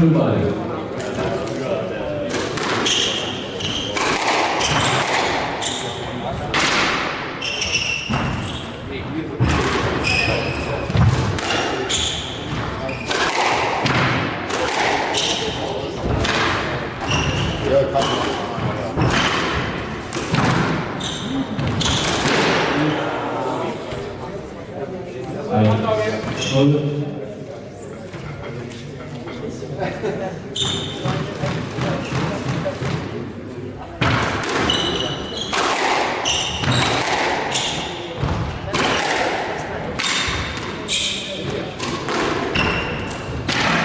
Goodbye. todo.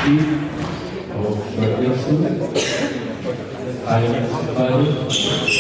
E, oh.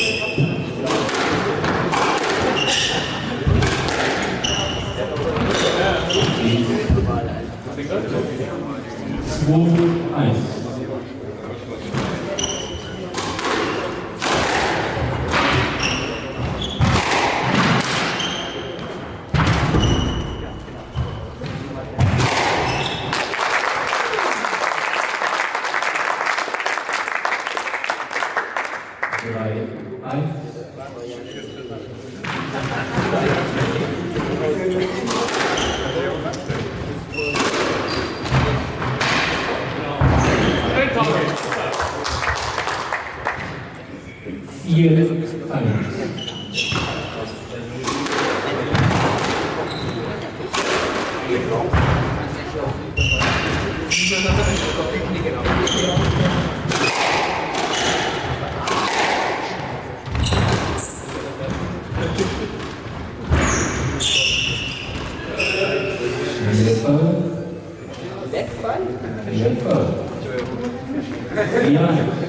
Hier, Backfall? Backfall? 一这。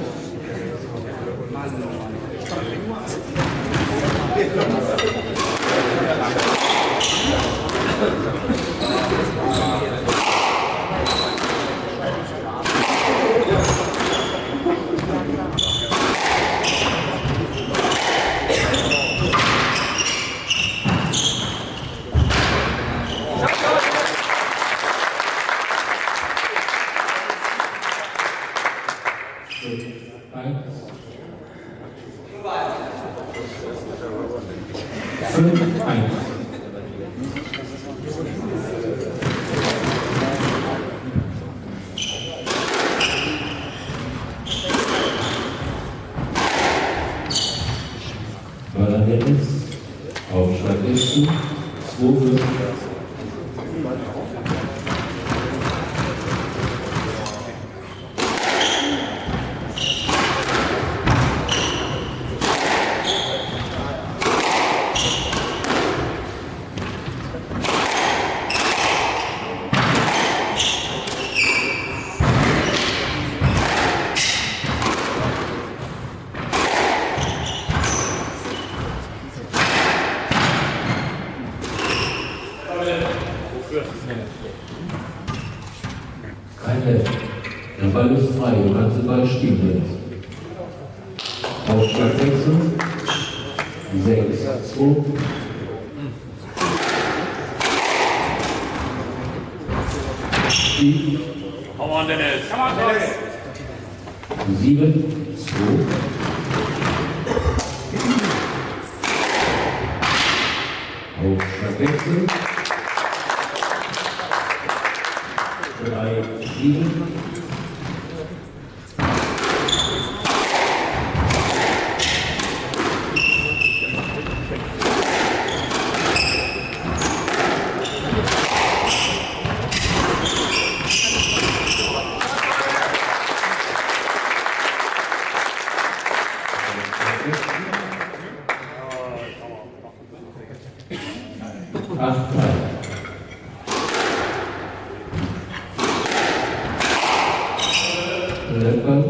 6, 2. Spiel. Come on, Dennis. Come on, Dennis. 7, 2. Aufschlagwechsel. 3, 7. Acht, drei. Lepper. Drei.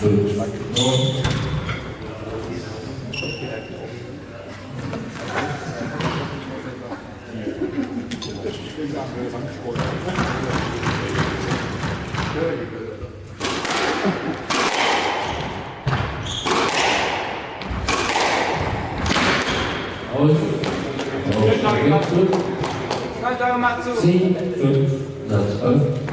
10, 5, Satz 11.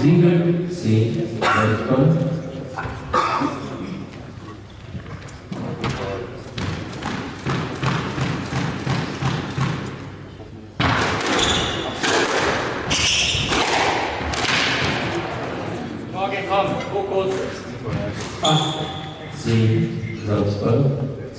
sieben, zehn, elf, Fokus. 8, 7, 12, 12.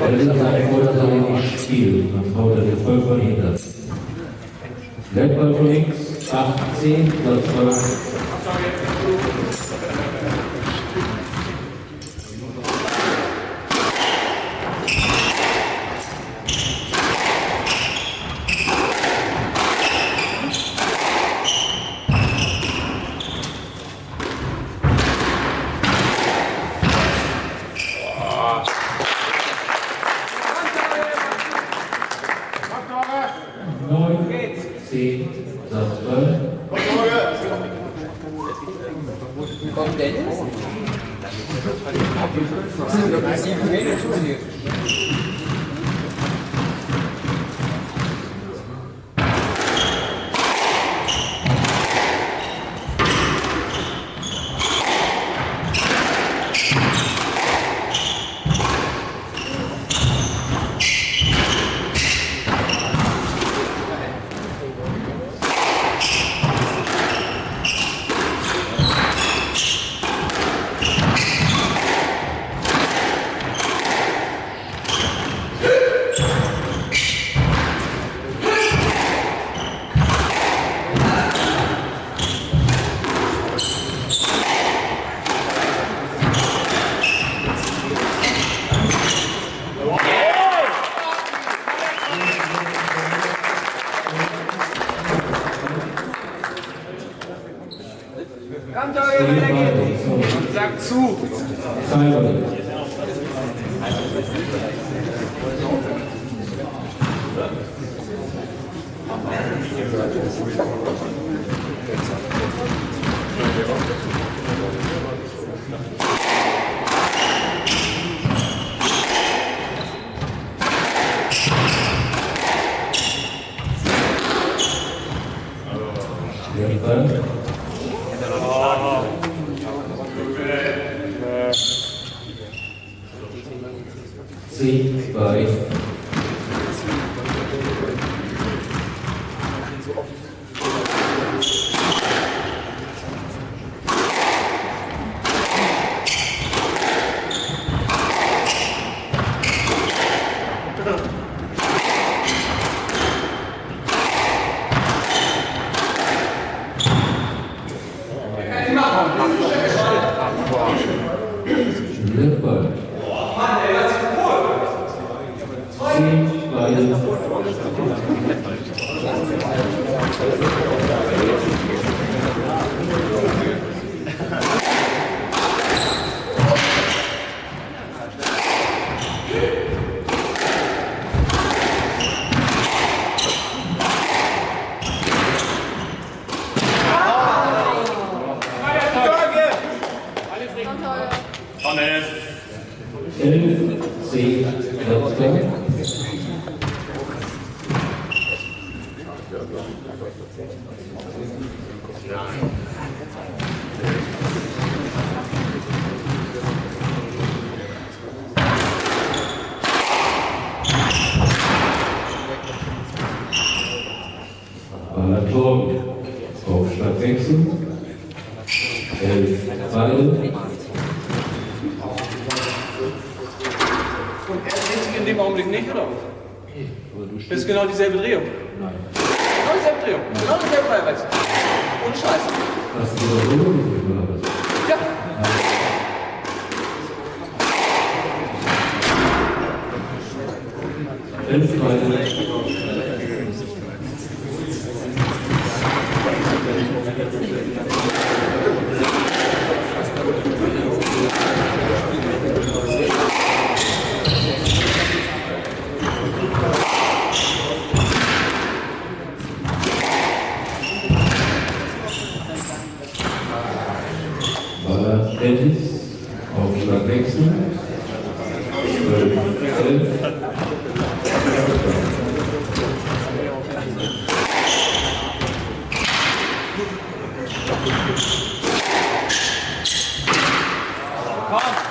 Der linke Seite wollte das aber nicht spielen, dann wurde der voll verhindert. Lettball von links, 8, 10, Platz 12. Kanzler, weiter geht's. Sag zu. Timer. Komm, Dennis. 11, 10, Platzgang. Balaton, Aufschlagwechsel. 11, Ball. In dem Augenblick nicht, oder? Das ist genau dieselbe Drehung. Genau dieselbe Drehung. Genau dieselbe Ballweise. Und Scheiße. Das gesehen, oder was? Ja. Elf Ball. Baller Dennis, Aufschlagwechsel. 12, 11.